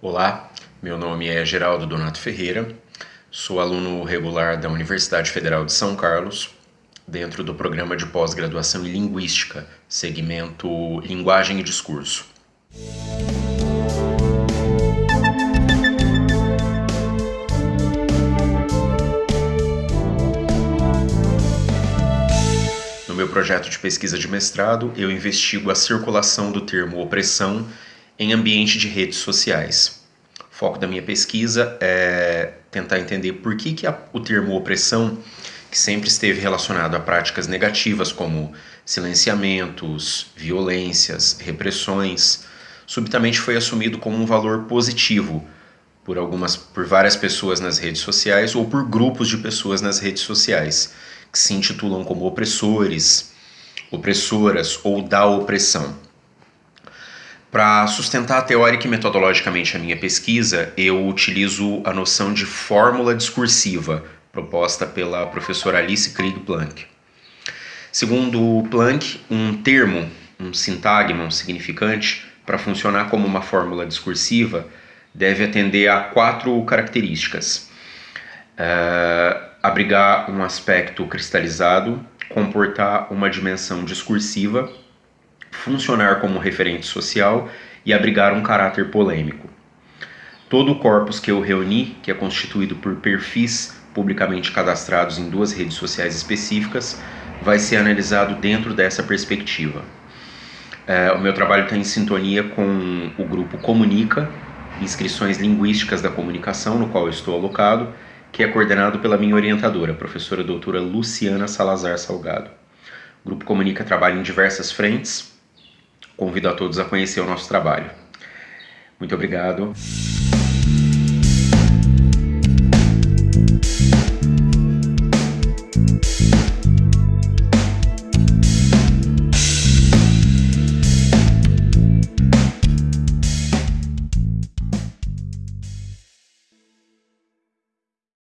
Olá, meu nome é Geraldo Donato Ferreira, sou aluno regular da Universidade Federal de São Carlos, dentro do programa de pós-graduação em Linguística, segmento Linguagem e Discurso. No meu projeto de pesquisa de mestrado, eu investigo a circulação do termo opressão em ambiente de redes sociais. O foco da minha pesquisa é tentar entender por que, que a, o termo opressão, que sempre esteve relacionado a práticas negativas como silenciamentos, violências, repressões, subitamente foi assumido como um valor positivo por algumas por várias pessoas nas redes sociais ou por grupos de pessoas nas redes sociais que se intitulam como opressores, opressoras ou da opressão. Para sustentar teórica e metodologicamente a minha pesquisa, eu utilizo a noção de fórmula discursiva proposta pela professora Alice Krieg Planck. Segundo Planck, um termo, um sintagma, um significante, para funcionar como uma fórmula discursiva, deve atender a quatro características: uh, abrigar um aspecto cristalizado, comportar uma dimensão discursiva funcionar como referente social e abrigar um caráter polêmico. Todo o corpus que eu reuni, que é constituído por perfis publicamente cadastrados em duas redes sociais específicas, vai ser analisado dentro dessa perspectiva. É, o meu trabalho está em sintonia com o grupo Comunica, Inscrições Linguísticas da Comunicação, no qual eu estou alocado, que é coordenado pela minha orientadora, professora doutora Luciana Salazar Salgado. O Grupo Comunica trabalha em diversas frentes, Convido a todos a conhecer o nosso trabalho. Muito obrigado.